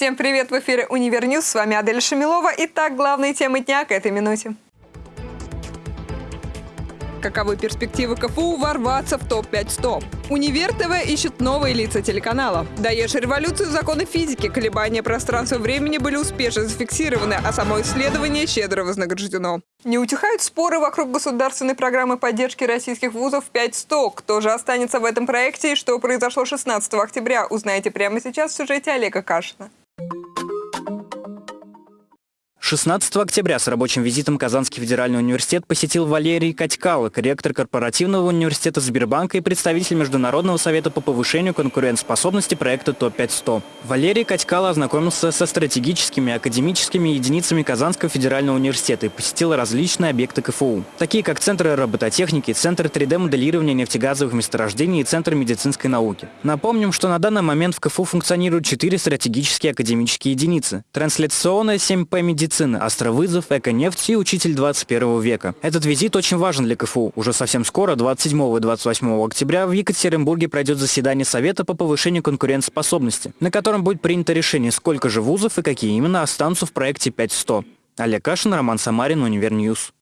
Всем привет! В эфире «Универ News». С вами Адель Шамилова. Итак, главные темы дня к этой минуте. Каковы перспективы КФУ ворваться в топ-5 Универ ТВ ищет новые лица телеканала. Даешь революцию законы физики, колебания пространства времени были успешно зафиксированы, а само исследование щедро вознаграждено. Не утихают споры вокруг государственной программы поддержки российских вузов 500. Кто же останется в этом проекте и что произошло 16 октября, узнаете прямо сейчас в сюжете Олега Кашина. 16 октября с рабочим визитом Казанский федеральный университет посетил Валерий Катькалык, ректор корпоративного университета Сбербанка и представитель Международного совета по повышению конкурентоспособности проекта ТОП-500. Валерий Катькало ознакомился со стратегическими академическими единицами Казанского федерального университета и посетил различные объекты КФУ, такие как Центр робототехники, Центр 3D-моделирования нефтегазовых месторождений и Центр медицинской науки. Напомним, что на данный момент в КФУ функционируют четыре стратегические академические единицы. Трансляционная 7П медицина, медицины, астровызов, эко-нефть и учитель 21 века. Этот визит очень важен для КФУ. Уже совсем скоро, 27 и 28 октября, в Екатеринбурге пройдет заседание Совета по повышению конкурентоспособности, на котором будет принято решение, сколько же вузов и какие именно останутся в проекте 5100. Олег Кашин, Роман Самарин, Univer News.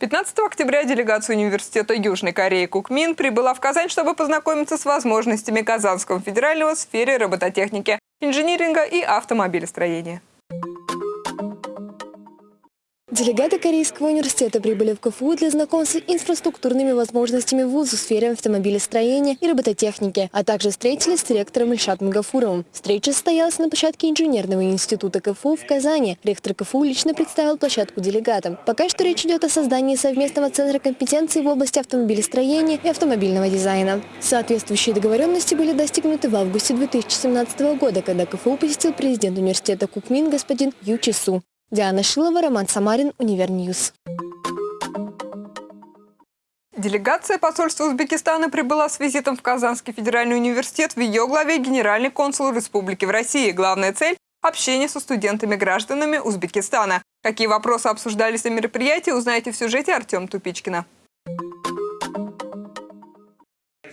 15 октября делегация Университета Южной Кореи Кукмин прибыла в Казань, чтобы познакомиться с возможностями Казанского федерального в сфере робототехники инжиниринга и автомобилестроения. Делегаты Корейского университета прибыли в КФУ для знакомства с инфраструктурными возможностями вуза в сфере автомобилестроения и робототехники, а также встретились с ректором Ильшатом Гафуровым. Встреча состоялась на площадке инженерного института КФУ в Казани. Ректор КФУ лично представил площадку делегатам. Пока что речь идет о создании совместного центра компетенции в области автомобилестроения и автомобильного дизайна. Соответствующие договоренности были достигнуты в августе 2017 года, когда КФУ посетил президент университета Кукмин господин Ю Чису. Диана Шилова, Роман Самарин, Univer News. Делегация посольства Узбекистана прибыла с визитом в Казанский федеральный университет. В ее главе генеральный консул Республики в России. Главная цель – общение со студентами-гражданами Узбекистана. Какие вопросы обсуждались на мероприятии, узнаете в сюжете Артем Тупичкина.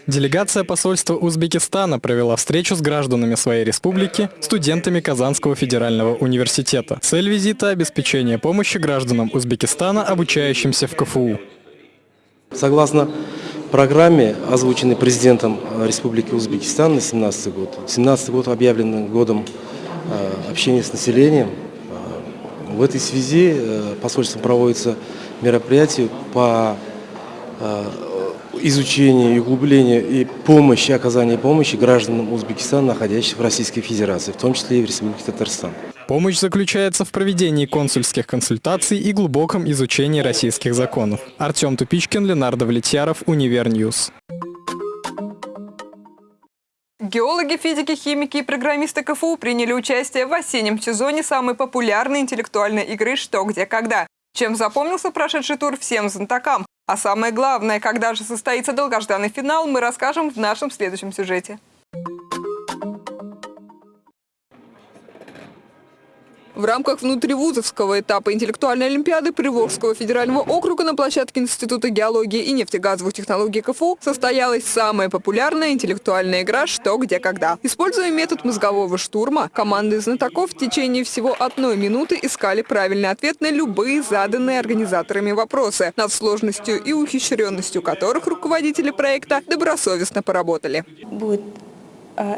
Делегация посольства Узбекистана провела встречу с гражданами своей республики, студентами Казанского федерального университета. Цель визита – обеспечение помощи гражданам Узбекистана, обучающимся в КФУ. Согласно программе, озвученной президентом Республики Узбекистан на 2017 год, 2017 год объявлен годом э, общения с населением. Э, в этой связи э, посольством проводится мероприятие по изучения и углубления и помощи, оказания помощи гражданам Узбекистана, находящихся в Российской Федерации, в том числе и в Республике Татарстан. Помощь заключается в проведении консульских консультаций и глубоком изучении российских законов. Артем Тупичкин, Ленардо Влетьяров, Univer News. Геологи, физики, химики и программисты КФУ приняли участие в осеннем сезоне самой популярной интеллектуальной игры «Что, где, когда». Чем запомнился прошедший тур всем знатокам? А самое главное, когда же состоится долгожданный финал, мы расскажем в нашем следующем сюжете. В рамках внутривузовского этапа интеллектуальной олимпиады Приволжского федерального округа на площадке Института геологии и нефтегазовых технологий КФУ состоялась самая популярная интеллектуальная игра «Что, где, когда». Используя метод мозгового штурма, команды знатоков в течение всего одной минуты искали правильный ответ на любые заданные организаторами вопросы, над сложностью и ухищренностью которых руководители проекта добросовестно поработали. Будет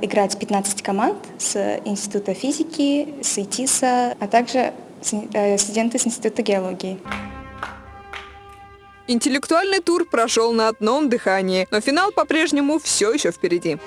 играть 15 команд с Института физики, с ИТИСа, а также э, студенты с Института геологии. Интеллектуальный тур прошел на одном дыхании, но финал по-прежнему все еще впереди.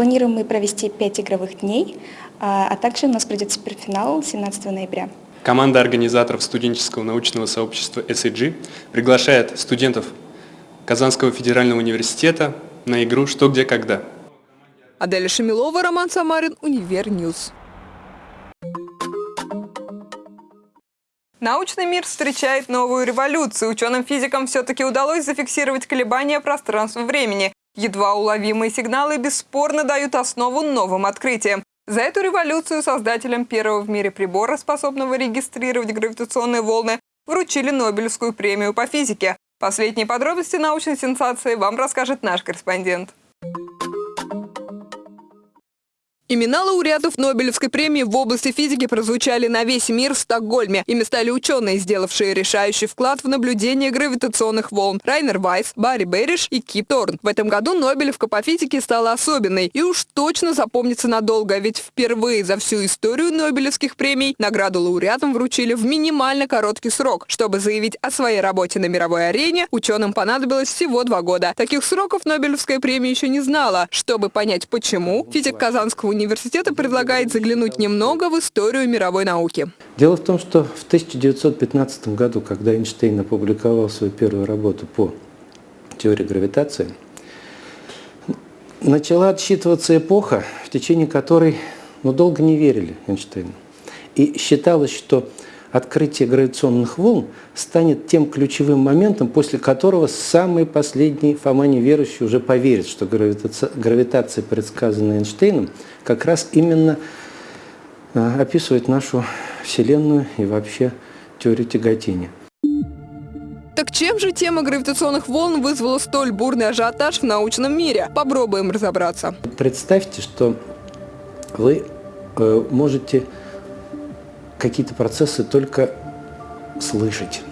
Планируем мы провести 5 игровых дней, а, а также у нас пройдет суперфинал 17 ноября. Команда организаторов студенческого научного сообщества SEG приглашает студентов Казанского федерального университета на игру «Что, где, когда». Аделя Шамилова, Роман Самарин, Univer News. Научный мир встречает новую революцию. Ученым-физикам все-таки удалось зафиксировать колебания пространства-времени. Едва уловимые сигналы бесспорно дают основу новым открытиям. За эту революцию создателям первого в мире прибора, способного регистрировать гравитационные волны, вручили Нобелевскую премию по физике. Последние подробности научной сенсации вам расскажет наш корреспондент. Имена лауреатов Нобелевской премии в области физики прозвучали на весь мир в Стокгольме. Ими стали ученые, сделавшие решающий вклад в наблюдение гравитационных волн. Райнер Вайс, Барри Берриш и Кип Торн. В этом году Нобелевка по физике стала особенной и уж точно запомнится надолго, ведь впервые за всю историю Нобелевских премий награду лауреатам вручили в минимально короткий срок. Чтобы заявить о своей работе на мировой арене, ученым понадобилось всего два года. Таких сроков Нобелевская премия еще не знала. Чтобы понять почему, физик Казанского университета предлагает заглянуть немного в историю мировой науки. Дело в том, что в 1915 году, когда Эйнштейн опубликовал свою первую работу по теории гравитации, начала отсчитываться эпоха, в течение которой ну, долго не верили Эйнштейну. И считалось, что открытие гравитационных волн станет тем ключевым моментом, после которого самый последний Фома неверующий уже поверит, что гравитация, гравитация предсказанная Эйнштейном, как раз именно э, описывает нашу Вселенную и вообще теорию тяготения. Так чем же тема гравитационных волн вызвала столь бурный ажиотаж в научном мире? Попробуем разобраться. Представьте, что вы э, можете какие-то процессы только слышать.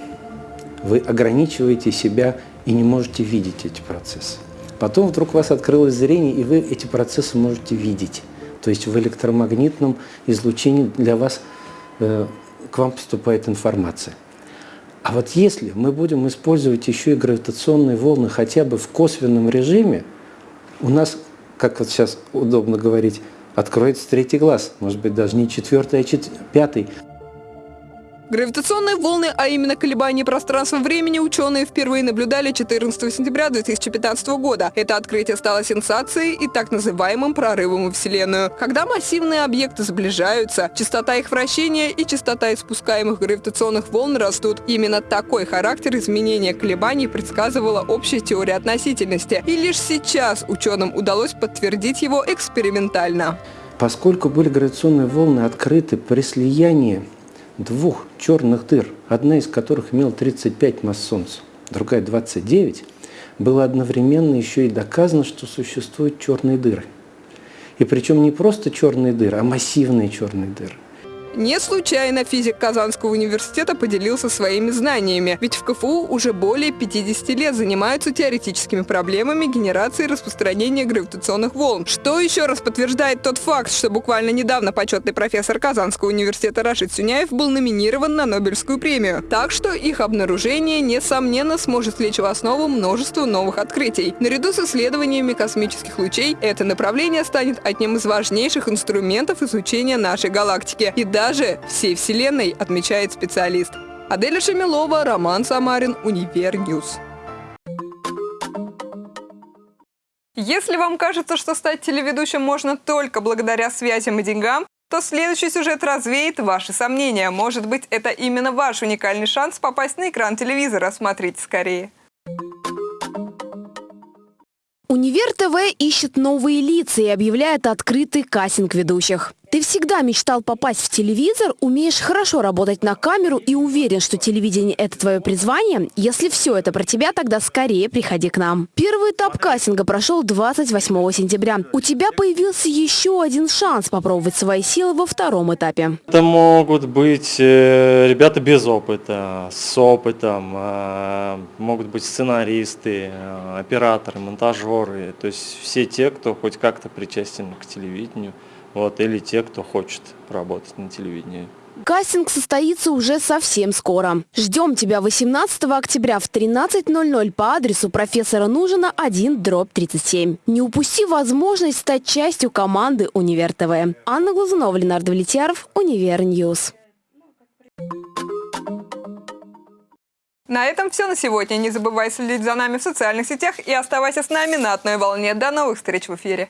Вы ограничиваете себя и не можете видеть эти процессы. Потом вдруг у вас открылось зрение, и вы эти процессы можете видеть. То есть в электромагнитном излучении для вас, э, к вам поступает информация. А вот если мы будем использовать еще и гравитационные волны хотя бы в косвенном режиме, у нас, как вот сейчас удобно говорить, откроется третий глаз, может быть, даже не четвертый, а чет... пятый. Гравитационные волны, а именно колебания пространства-времени, ученые впервые наблюдали 14 сентября 2015 года. Это открытие стало сенсацией и так называемым прорывом в Вселенную. Когда массивные объекты сближаются, частота их вращения и частота испускаемых гравитационных волн растут. Именно такой характер изменения колебаний предсказывала общая теория относительности. И лишь сейчас ученым удалось подтвердить его экспериментально. Поскольку были гравитационные волны открыты при слиянии двух черных дыр, одна из которых имела 35 масс Солнца, другая 29, было одновременно еще и доказано, что существуют черные дыры. И причем не просто черные дыры, а массивные черные дыры. Не случайно физик Казанского университета поделился своими знаниями, ведь в КФУ уже более 50 лет занимаются теоретическими проблемами генерации и распространения гравитационных волн. Что еще раз подтверждает тот факт, что буквально недавно почетный профессор Казанского университета Рашид Сюняев был номинирован на Нобелевскую премию. Так что их обнаружение, несомненно, сможет лечь в основу множества новых открытий. Наряду с исследованиями космических лучей, это направление станет одним из важнейших инструментов изучения нашей галактики. И даже всей Вселенной, отмечает специалист. Аделя Шамилова, Роман Самарин, Univer News. Если вам кажется, что стать телеведущим можно только благодаря связям и деньгам, то следующий сюжет развеет ваши сомнения. Может быть, это именно ваш уникальный шанс попасть на экран телевизора. Смотрите скорее. Универ ТВ ищет новые лица и объявляет открытый кастинг ведущих. Ты всегда мечтал попасть в телевизор, умеешь хорошо работать на камеру и уверен, что телевидение – это твое призвание? Если все это про тебя, тогда скорее приходи к нам. Первый этап кастинга прошел 28 сентября. У тебя появился еще один шанс попробовать свои силы во втором этапе. Это могут быть э, ребята без опыта, с опытом, э, могут быть сценаристы, э, операторы, монтажеры, то есть все те, кто хоть как-то причастен к телевидению вот, или те, кто хочет работать на телевидении. Кастинг состоится уже совсем скоро. Ждем тебя 18 октября в 13.00 по адресу профессора Нужина 1 дробь 37. Не упусти возможность стать частью команды Универ ТВ. Анна Глазунова, Ленардо Влетьяров, Univer News. На этом все на сегодня. Не забывай следить за нами в социальных сетях и оставайся с нами на одной волне. До новых встреч в эфире.